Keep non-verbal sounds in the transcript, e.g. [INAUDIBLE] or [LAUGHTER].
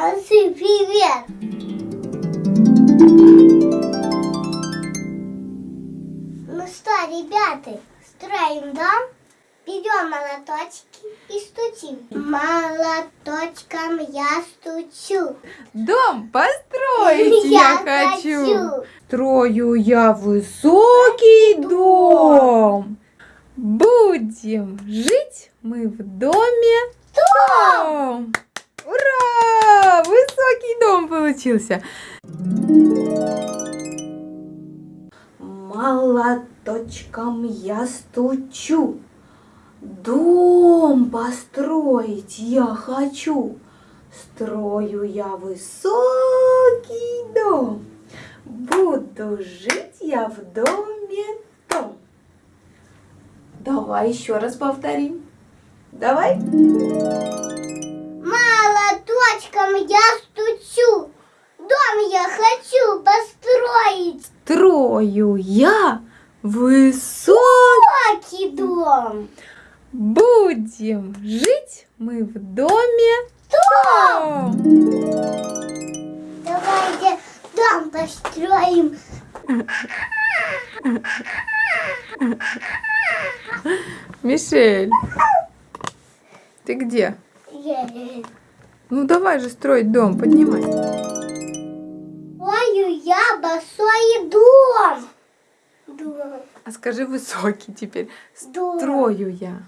Молодцы, привет! Ну что, ребята, строим дом, берем молоточки и стучим. Молоточком я стучу. Дом построить [LAUGHS] я, Я хочу. хочу. Строю я высокий дом. Будем жить мы в доме том. Ура! Высокий дом получился. Молоточком я стучу. Дом построить я хочу. Строю я высокий дом. Буду жить я в доме том. Давай еще раз повторим. Давай. Молоточком я стучу. Я хочу построить. Строю я высокий. Дом. Будем жить мы в доме том. Давайте дом построим. Мишель, ты где? Ну давай же строить дом, поднимай. А скажи высокий теперь. Строю я.